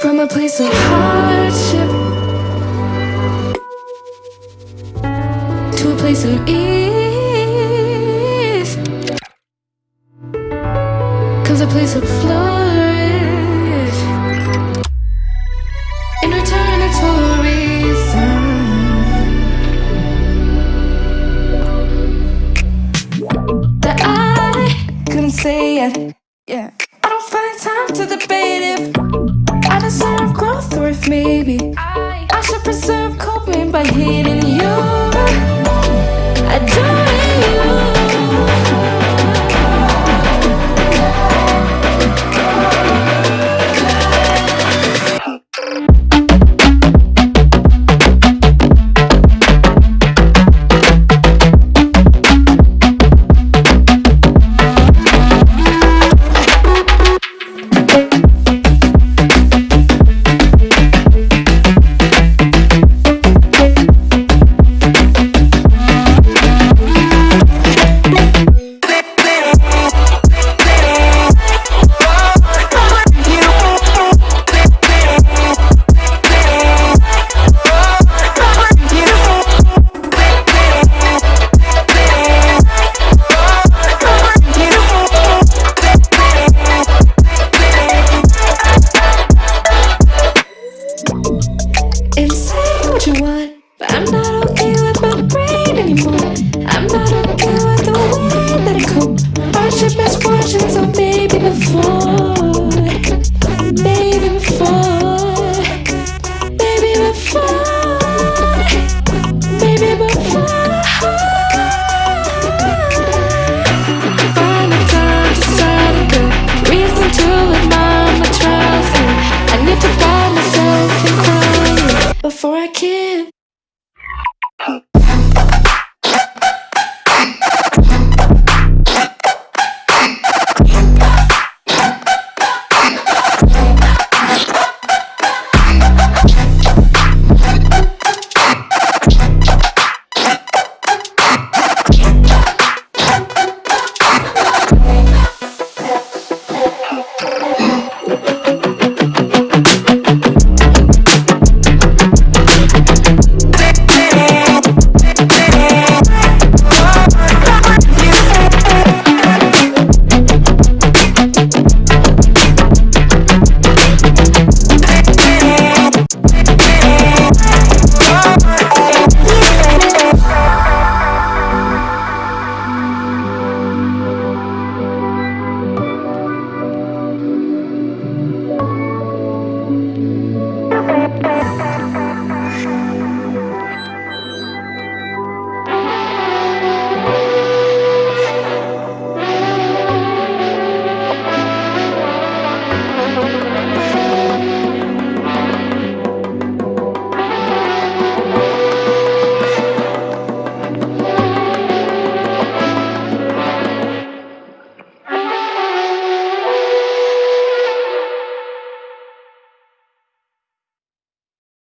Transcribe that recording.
From a place of hardship To a place of ease. Comes a place of flourish. In return it's for a reason That I couldn't say it. Yeah. I don't find time to debate if I deserve growth or if maybe. I should preserve coping by hating you And say what you want But I'm not okay